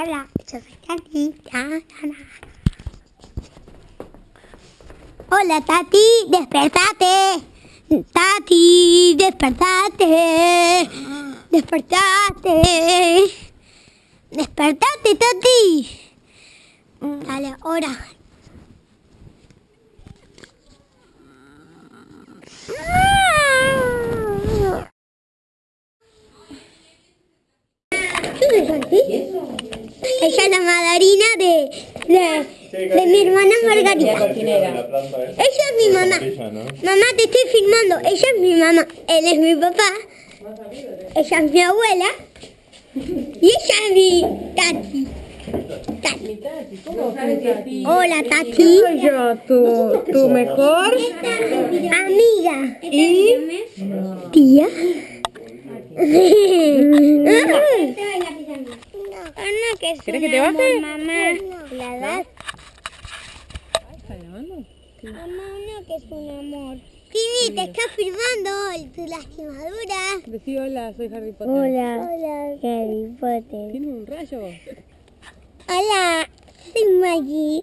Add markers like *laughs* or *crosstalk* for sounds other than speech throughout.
Hola, yo soy Tati. Hola, Tati, despertate. Tati, despertate. Despertate. Despertate, Tati. Dale. Ella es la madrina de, de, mi hermana Margarita. Ella es mi mamá. Mamá, te estoy filmando. Ella es mi mamá. Él es mi papá. Ella es mi abuela. Y ella es mi tati. Tati. Hola, Tati. Soy yo, tu, tu mejor Amiga. y Tía. ¿Querés que te baje? Mamá, la. Mamá, no, que es un amor. Tini, te está filmando tu lastimadura. Decí hola, soy Harry Potter. Hola. Hola, Harry Potter. ¿Tiene un rayo? Hola, soy Maggie.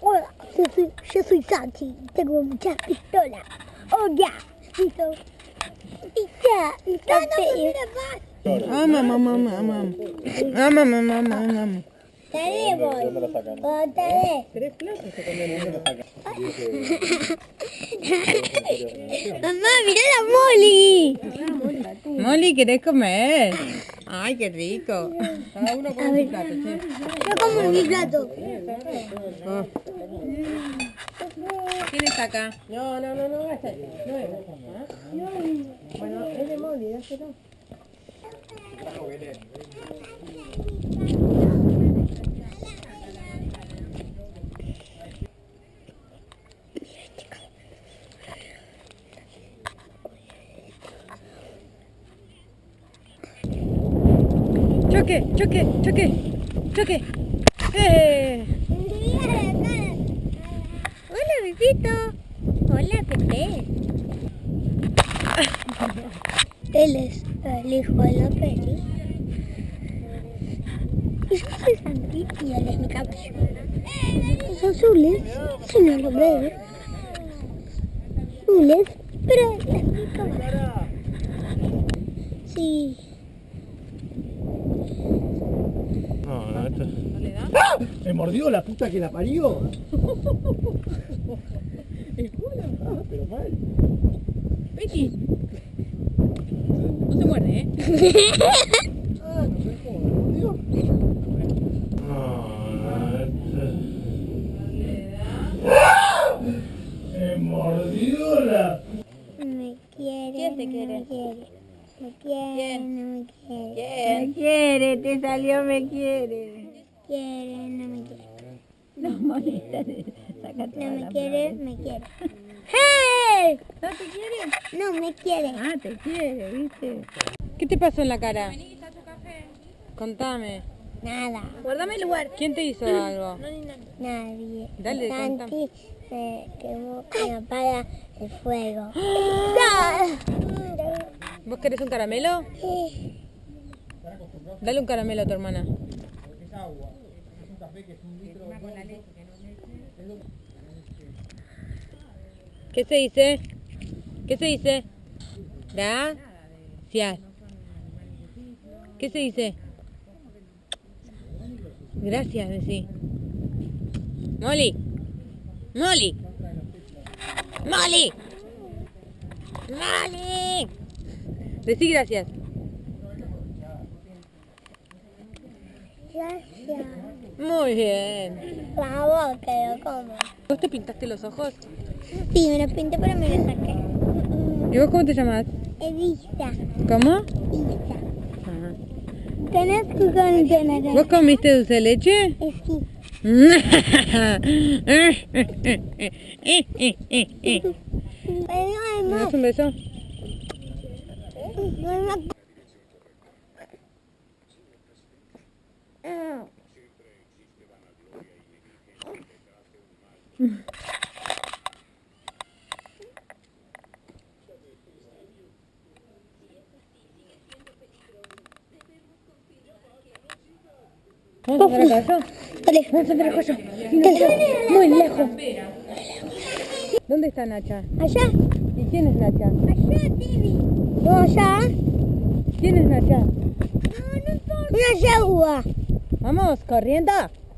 Hola, yo soy, yo soy Santi. Tengo muchas pistolas. Hola, listo. Pizza, mi café. Ah, mamá, mamá, mamá. Ah, mamá, mamá, mamá. Dale, voy. Dale. Tres platos se comen. Mamá, mirá la Molly. Molly, ¿querés comer? Ay, qué rico. Cada uno con su plato, che. Yo como mi plato. Ah. ¿Quién está acá? No, no, no, no, no es. No es. Bueno, es de Molly, dáselo. Choque, choque, choque, choque. ¡Eh! Hola, bebito. Hola, Pepe. *laughs* Él es el hijo de la peli. Y yo soy Santi y él es mi caballo. Los azules, no lo veo. Azules, pero él es mi caballo. Sí. No, no, esto... ¡Ah! ¿Me mordió la puta que la parió? *laughs* ¿El culo? Ah, pero mal. Betty. No se muerde, ¿eh? Ah, no sé cómo me mordió. No, esto... Me mordió la... Me quiere. ¿Quién te no quiere? Me quiere. Me quiere, no me quiere. Me quiere, te salió, me quiere. Quiere, no me quiere. No molesta, sácate No me quiere, me quiere. *laughs* ¡Hey! ¿No te quiere? No me quiere. Ah, te quiere, ¿viste? ¿Qué te pasó en la cara? Contame. Nada. Guardame el lugar. ¿Quién te hizo algo? Nadie. Dale, Santi se quemó y apaga el fuego. *gasps* ¿Vos querés un caramelo? Sí. Dale un caramelo a tu hermana. ¿Qué se dice? ¿Qué se dice? Gracias. ¿Qué se dice? Gracias, decí. Molly. Molly. Molly. Molly. Decí gracias. Gracias. Muy bien. La boca, yo como. ¿Vos te pintaste los ojos? Sí, me lo pinté, pero me lo saqué. ¿Y vos cómo te llamas? Evita. ¿Cómo? Ajá. Tenés que contener. ¿Vos comiste dulce de leche? Sí. *laughs* ¿Me das un beso? *laughs* ¿Vamos a acá yo? Dale. Vamos a yo. Dale. Muy lejos. ¿Dónde está Nacha? Allá. ¿Y quién es Nacha? Allá, Tibi. No, allá. ¿Quién es Nacha? Una yagua. Vamos, corriendo.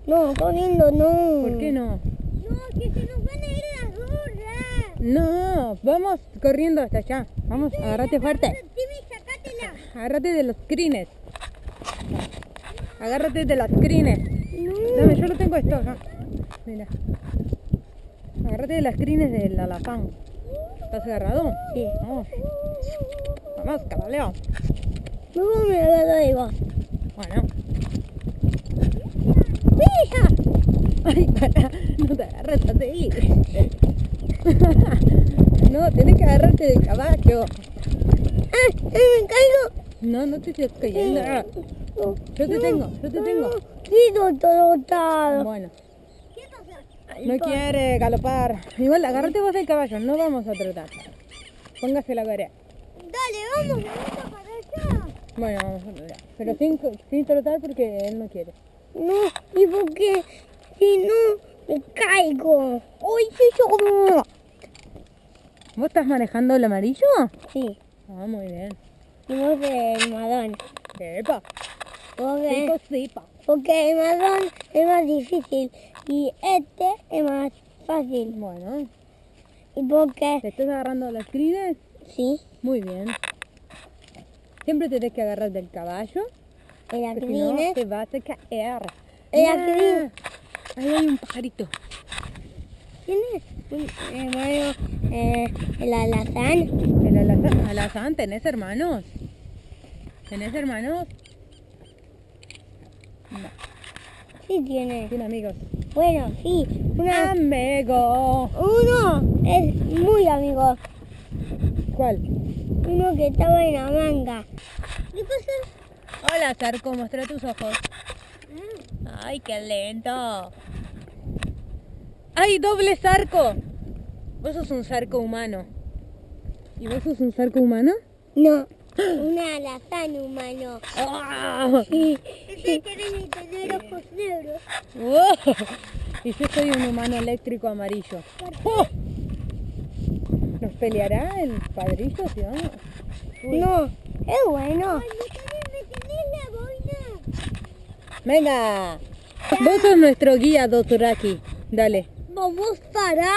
No, corriendo no. ¿Por qué no? No, que se nos van a ir las gorras. No, vamos corriendo hasta allá. Vamos, agárrate fuerte. Tibi, sacátela. Agárrate de los crines. Agárrate de las crines. No. Dame, yo lo tengo esto acá. Mira. Agárrate de las crines del alazán. ¿Estás agarrado? Sí. Vamos. Vamos, cabaleo. No me agarro de vos. Bueno. ¡Mija! Ay, para. No te agarres así. *laughs* No, tenés que agarrarte del caballo. ¡Ah! ¡Me caigo! No, no te estés cayendo. Yo te tengo, yo te tengo. Bueno, ¿Qué pasa? no quiere galopar. Igual, agárrate vos del caballo, no vamos a trotar. Póngase la corea. Dale, vamos, para allá. Bueno, vamos a trotar. Pero sin, sin trotar porque él no quiere. No, y porque si no me caigo. ¡Uy, sí, yo! ¿Vos estás manejando el amarillo? Sí, Ah, muy bien. y vos el marrón. Sepa, Porque, sepa, sepa. porque el marrón es más difícil y este es más fácil. Bueno, Y porque, ¿te estás agarrando las crines? sí, Muy bien. Siempre tenés que agarrar del caballo, el porque si no te vas a caer. El Mira, acrín. Ahí hay un pajarito. ¿quién es? Un hermano, eh, el alazán. El alazán, alazán, ¿tenés hermanos? ¿Tenés hermanos? No, Sí tiene. tiene amigos. Bueno, sí, una, Amigo. uno es muy amigo. ¿Cuál? Uno que estaba en la manga. ¿Qué pasa? Hola, Zarco, muestra tus ojos. Ay, qué lento. ¡Ay, doble zarco! Vos sos un zarco humano. ¿Y vos sos un zarco humano? No, un alazán humano. Sí, sí. quieren tener ojos negros. ¡Wow! *laughs* Y yo soy un humano eléctrico amarillo. ¡Oh! ¿Nos peleará el padrillo si vamos? Uy. No, es bueno. la boina. ¡Venga! Vos sos nuestro guía, Doturaki. Dale. Vamos para...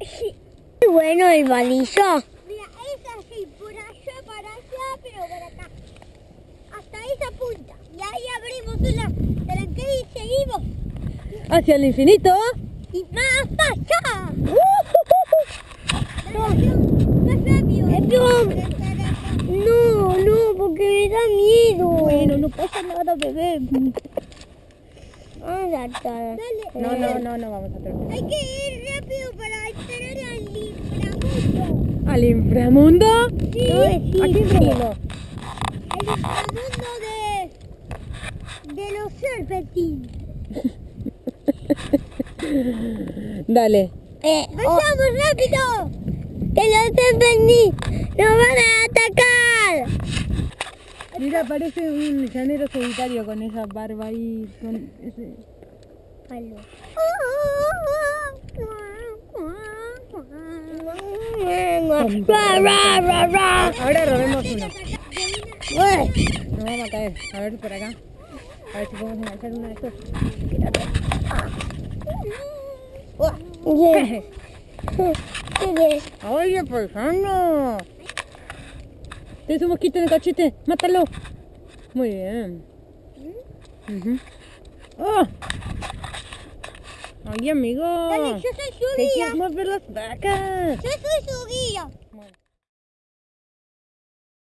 Sí. Bueno el balillo. Mira, es así, por allá, para allá, pero por acá. Hasta esa punta. Y ahí tranquera y seguimos. ¡Hacia el infinito! Y más allá. Más rápido. No, no, porque me da miedo. Bueno, no pasa nada, bebé. Vamos a estar. No, no, no, no vamos a tratar. Hay que ir rápido para entrar al inframundo. ¿Al inframundo? Sí, ¿A qué inframundo? El inframundo de, de los serpentines. Dale. Eh, ¡Vamos rápido! ¡Que los serpentines nos van a atacar! Mira, parece un llanero solitario con esa barba ahí, con ese... Palo. Ahora robemos uno. Nos vamos a caer. A ver por acá. A ver si podemos enganchar uno de estos. ¿qué? ¿Qué? ¡Oye, paisano! Tienes un mosquito en el cachete. ¡Mátalo! Muy bien. Ujú. ¡Oh! ¡Ay, amigo! Dale, yo soy su ¡Te guía. quieres mover las vacas! Yo soy su guía.